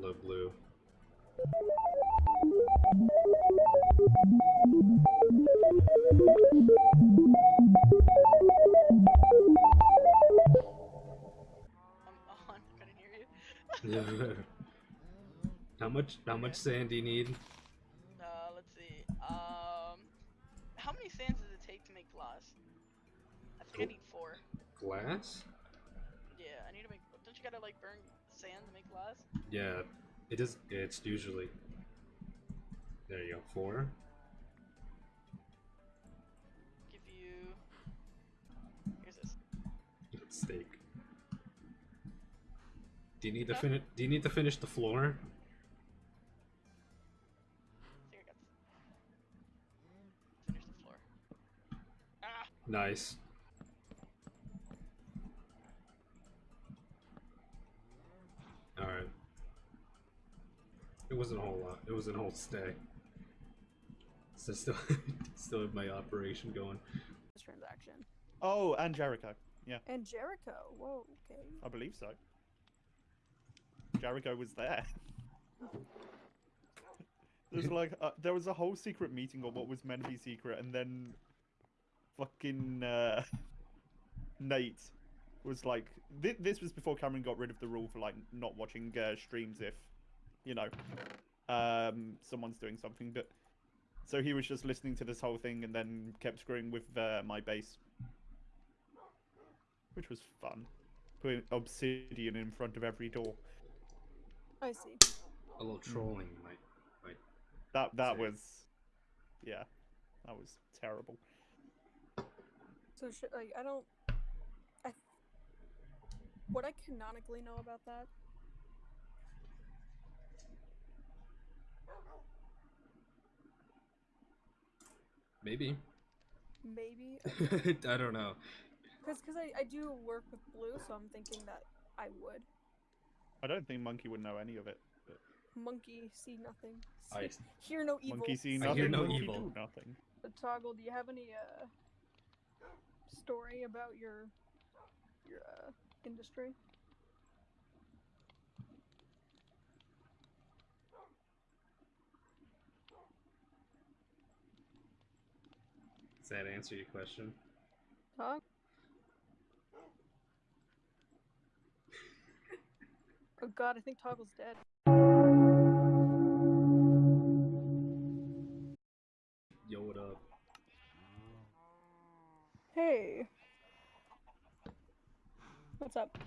Hello, Blue. I'm on. Couldn't hear you. how much? How much sand do you need? Uh, let's see. Um, how many sands does it take to make glass? I think I need four. Glass? Yeah, I need to make. Don't you gotta like burn sand to make glass? Yeah, it is. It's usually. There you go. Four. Give you. Here's this. Steak. Do you need to finish? Do you need to finish the floor? Here, I got Finish the floor. Ah! Nice. All right. It wasn't a whole lot. It was a whole stay. So still, still have my operation going. this transaction. Oh, and Jericho. Yeah, And Jericho. Whoa, okay. I believe so. Jericho was there. There's like uh, there was a whole secret meeting on what was meant to be secret, and then fucking uh, Nate was like, thi- this was before Cameron got rid of the rule for like not watching uh, streams if, you know, um, someone's doing something. But so he was just listening to this whole thing and then kept screwing with uh, my base, which was fun. Putting obsidian in front of every door. I see. A little trolling might, might. That that Sick. was, yeah, that was terrible. So, sh- like, I don't. I. What I canonically know about that. Maybe. Maybe. I don't know. Because cause I, I do work with blue, so I'm thinking that I would. I don't think Monkey would know any of it. Monkey, see nothing. I- hear no evil. Monkey see I nothing. hear no monkey evil. do nothing. But Toggle, do you have any uh story about your your uh industry? Does that answer your question? Tog? oh god, I think Toggle's dead. Yo, what up? Hey. What's up?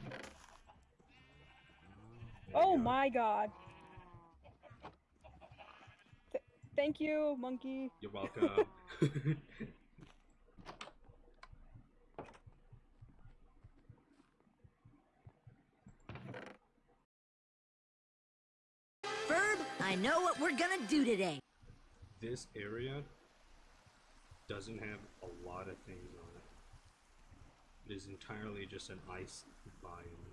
Oh go. my god. Th- thank you, monkey. You're welcome. I know what we're gonna do today. this area doesn't have a lot of things on it. It is entirely just an ice biome.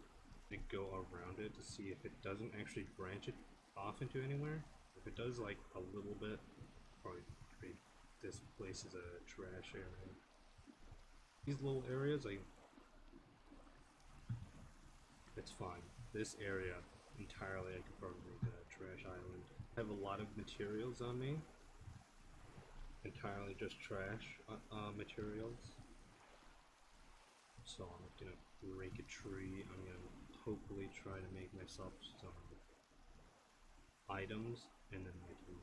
And go around it to see if it doesn't actually branch it off into anywhere. If it does, like a little bit, probably this place is a trash area. These little areas, like, it's fine. This area entirely, I could probably make a trash island. I have a lot of materials on me entirely just trash uh, uh, materials. So I'm gonna break a tree. I'm gonna hopefully try to make myself some items, and then I can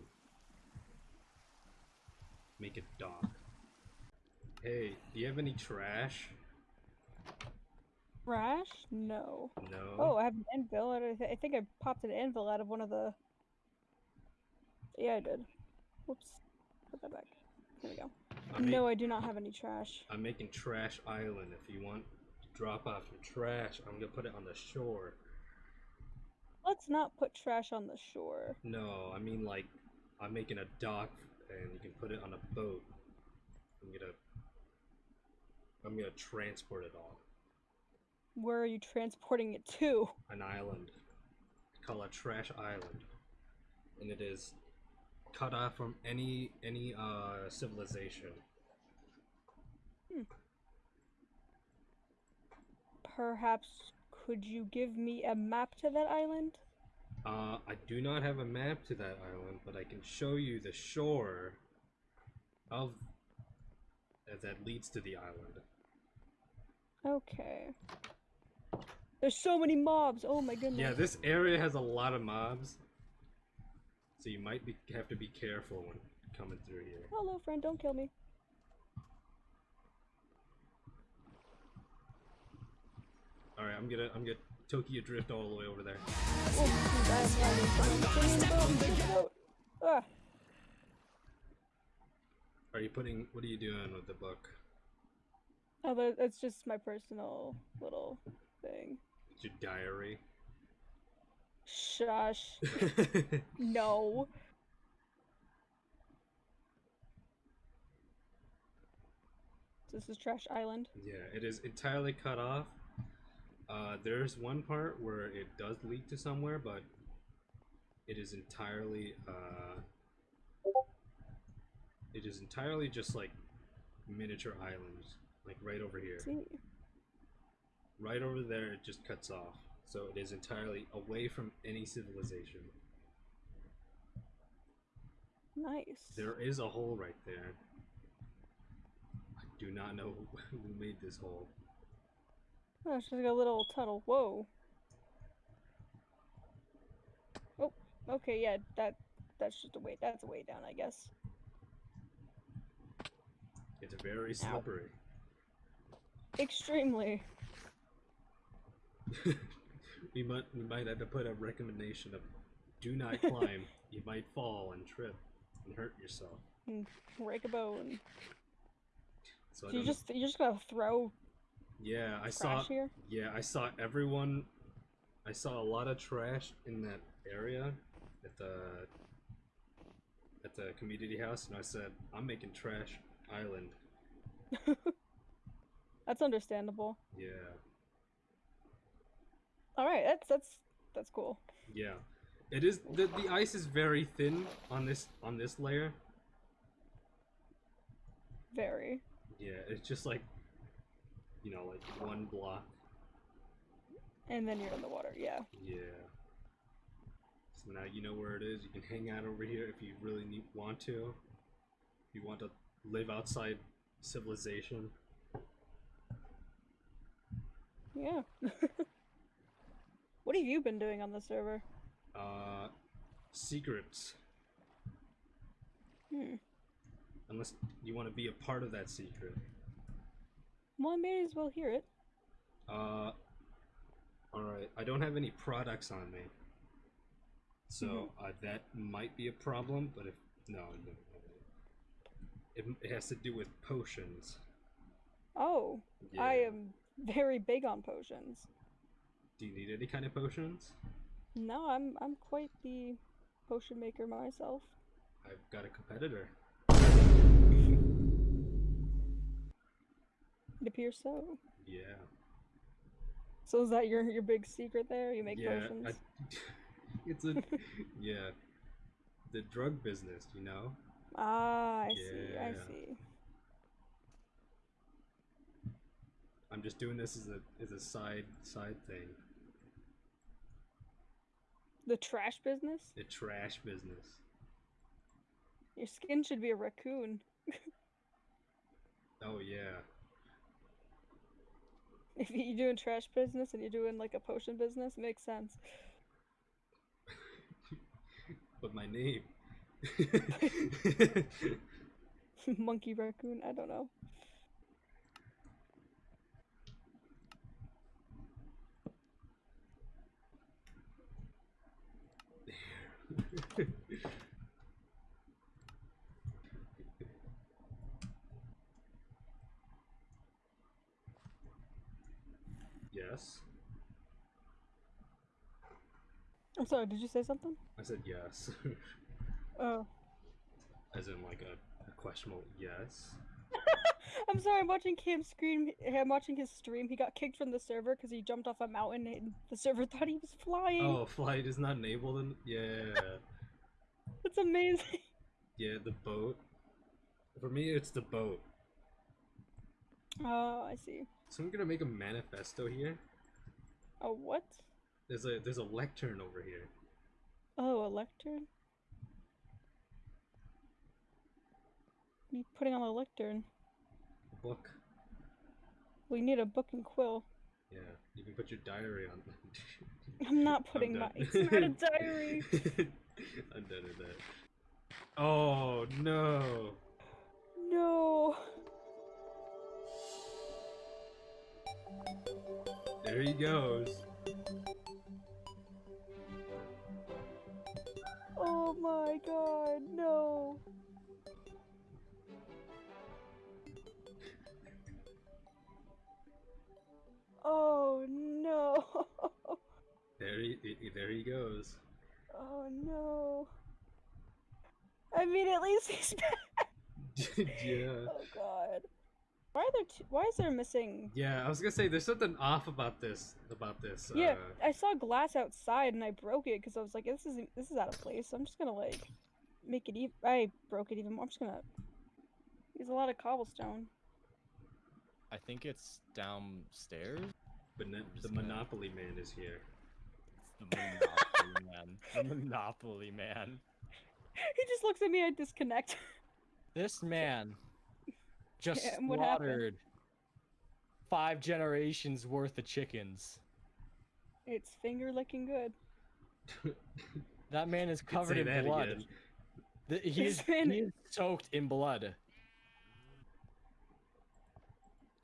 make a dock. Hey, do you have any trash? Trash? No. No. Oh, I have an anvil. I, th- I think I popped an anvil out of one of the. Yeah, I did. Whoops. Put that back. There we go. I'm, no, I do not have any trash. I'm making Trash Island. If you want to drop off your trash, I'm gonna put it on the shore. Let's not put trash on the shore. No, I mean like I'm making a dock and you can put it on a boat. I'm gonna I'm gonna transport it all. Where are you transporting it to? An island. Call a Trash Island. And it is cut off from any any uh civilization. Perhaps could you give me a map to that island? Uh I do not have a map to that island, but I can show you the shore of uh, that leads to the island. Okay. There's so many mobs. Oh my goodness. Yeah, this area has a lot of mobs, so you might be have to be careful when coming through here. Hello, friend. Don't kill me. All right, I'm gonna I'm gonna Tokyo drift all the way over there. Oh, I'm flying in the boat, I'm in the boat. Ah, Are you putting? What are you doing with the book? oh, that- that's just my personal little thing. It's your diary. Shush. No. This is Trash Island. yeah, it is entirely cut off. Uh, there's one part where it does lead to somewhere, but it is entirely uh, it is entirely just like miniature islands, like right over here. See. Right over there, it just cuts off. So it is entirely away from any civilization. Nice. There is a hole right there. I do not know who made this hole. Oh, it's just like a little tunnel. Whoa. Oh, okay, yeah, that that's just a way. That's a way down, I guess. It's very slippery. Extremely. We might we might have to put a recommendation of do not climb. you might fall and trip and hurt yourself. And break a bone. So So you don't- just you're just gonna throw yeah, I saw here? yeah, I saw everyone I saw a lot of trash in that area at the at the community house and I said, I'm making trash island. That's understandable. Yeah. All right, that's that's that's cool. Yeah. It is the the ice is very thin on this on this layer. Very. Yeah, it's just like you know, like one block. And then you're in the water. Yeah. Yeah. So now you know where it is. You can hang out over here if you really need want to. If you want to live outside civilization. Yeah. what have you been doing on the server? Uh secrets. Hmm. Unless you want to be a part of that secret. Well, I may as well hear it. Uh, alright. I don't have any products on me. So Mhm. uh, that might be a problem, but if. No, no. It, it has to do with potions. Oh, I am very big on potions. Do you need any kind of potions? No, I'm I'm quite the potion maker myself. I've got a competitor. It appears so. Yeah. So is that your your big secret there? You make yeah. potions? I, it's a. yeah. The drug business, you know? Ah, I see. I see. I'm just doing this as a as a side side thing. The trash business? The trash business. Your skin should be a raccoon. Oh yeah. If you're doing trash business and you're doing like a potion business, makes sense. But my name. Monkey raccoon, I don't know. yes. I'm sorry, did you say something? I said yes. Oh. As in like a, a questionable yes. I'm sorry, I'm watching Cam scream. I'm watching his stream. He got kicked from the server because he jumped off a mountain and the server thought he was flying. Oh, flight is not enabled in yeah. That's amazing. yeah, the boat. For me it's the boat. Oh, I see. So I'm gonna make a manifesto here. Oh, what? There's a there's a lectern over here. Oh, a lectern? What are you putting on the lectern? A Book. We need a book and quill. Yeah, you can put your diary on. I'm not I'm putting my. It's not a diary. I'm done with that. Oh no! No. There he goes. Oh my god, no. Oh no. There he, he- there he goes. Oh no. I mean, at least he's back. yeah. Oh god. Why are there two, why is there missing? Yeah, I was gonna say there's something off about this. About this. Yeah, Uh, I saw glass outside and I broke it because I was like, this is this is out of place. So I'm just gonna like make it even. I broke it even more. I'm just gonna use a lot of cobblestone. I think it's downstairs. but ne- just the gonna- Monopoly Man is here. It's the Monopoly man. The Monopoly man. he just looks at me. I disconnect. This man just Yeah, and what happened? slaughtered five generations worth of chickens. it's finger licking good. That man is covered in blood. again. The- he, is, man- he is soaked in blood.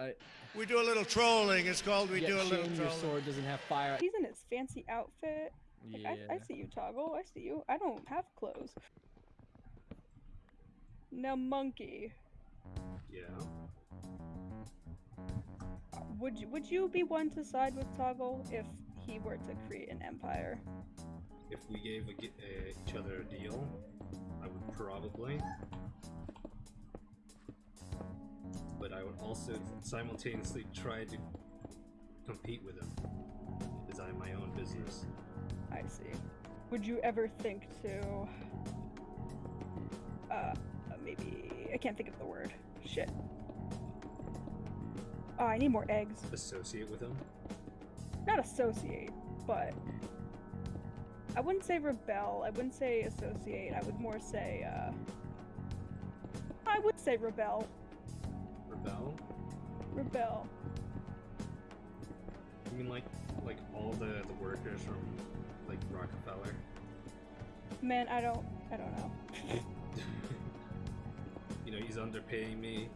I, We do a little trolling. It's called we yet do a little trolling. your sword doesn't have fire. He's in his fancy outfit. Like, Yeah. I, I see you, Toggle. I see you. I don't have clothes. Now, monkey. Yeah. Would you would you be one to side with Toggle if he were to create an empire? If we gave a, uh, each other a deal, I would probably. But I would also simultaneously try to compete with him. Have my own business. I see. Would you ever think to uh maybe I can't think of the word. Shit. Oh, I need more eggs. Associate with him? Not associate, but I wouldn't say rebel. I wouldn't say associate. I would more say uh I would say rebel. Rebel? Rebel. You mean like like all the, the workers from like Rockefeller? Man, I don't I don't know. you know, he's underpaying me,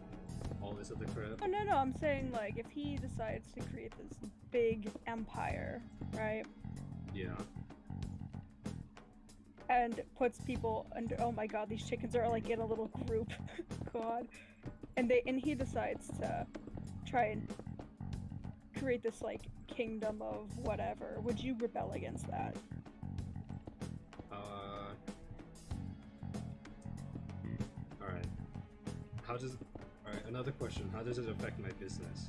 all this other crap. Oh no no, I'm saying like if he decides to create this big empire, right? Yeah. and puts people under oh my god these chickens are like in a little group god and they and he decides to try and create this like kingdom of whatever would you rebel against that Uh. Alright. How does. Alright, another question. How does it affect my business?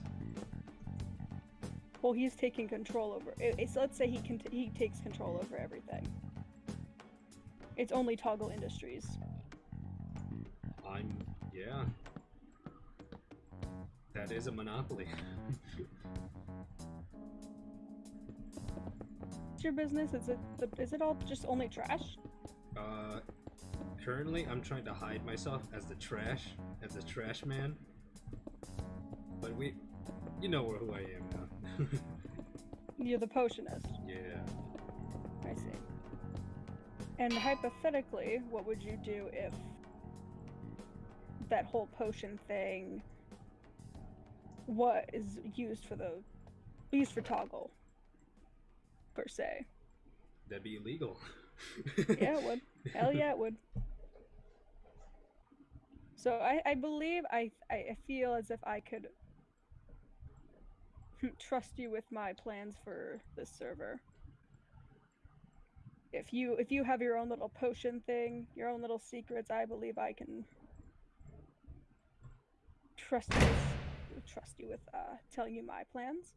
well he's taking control over it, it's let's say he can he takes control over everything it's only toggle industries I'm. Yeah. That is a monopoly. it's your business is it the, is it all just only trash uh. Currently, I'm trying to hide myself as the trash, as the trash man. But we. You know who I am now. you're the potionist yeah. I see. And hypothetically, what would you do if that whole potion thing what is used for the used for toggle per se? That'd be illegal. Yeah, it would. Hell yeah, it would. So I, I believe I I feel as if I could trust you with my plans for this server. If you if you have your own little potion thing, your own little secrets, I believe I can trust you trust you with uh, telling you my plans.